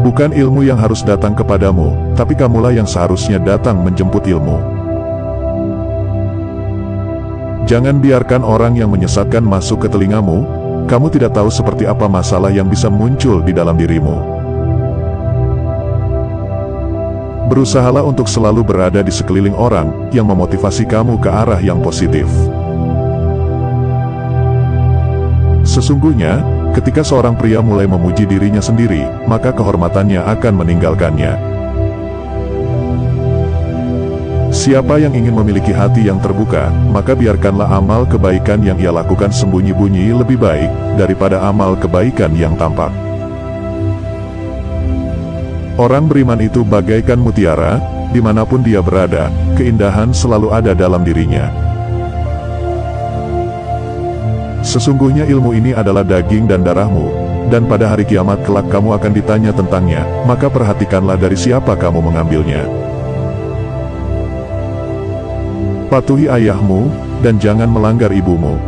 Bukan ilmu yang harus datang kepadamu, tapi kamulah yang seharusnya datang menjemput ilmu. Jangan biarkan orang yang menyesatkan masuk ke telingamu, kamu tidak tahu seperti apa masalah yang bisa muncul di dalam dirimu. Berusahalah untuk selalu berada di sekeliling orang yang memotivasi kamu ke arah yang positif. Sesungguhnya, ketika seorang pria mulai memuji dirinya sendiri, maka kehormatannya akan meninggalkannya. Siapa yang ingin memiliki hati yang terbuka, maka biarkanlah amal kebaikan yang ia lakukan sembunyi-bunyi lebih baik daripada amal kebaikan yang tampak. Orang beriman itu bagaikan mutiara, di mana pun dia berada, keindahan selalu ada dalam dirinya. Sesungguhnya ilmu ini adalah daging dan darahmu, dan pada hari kiamat kelak kamu akan ditanya tentangnya, maka perhatikanlah dari siapa kamu mengambilnya. Patuhi ayahmu, dan jangan melanggar ibumu.